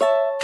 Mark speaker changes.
Speaker 1: you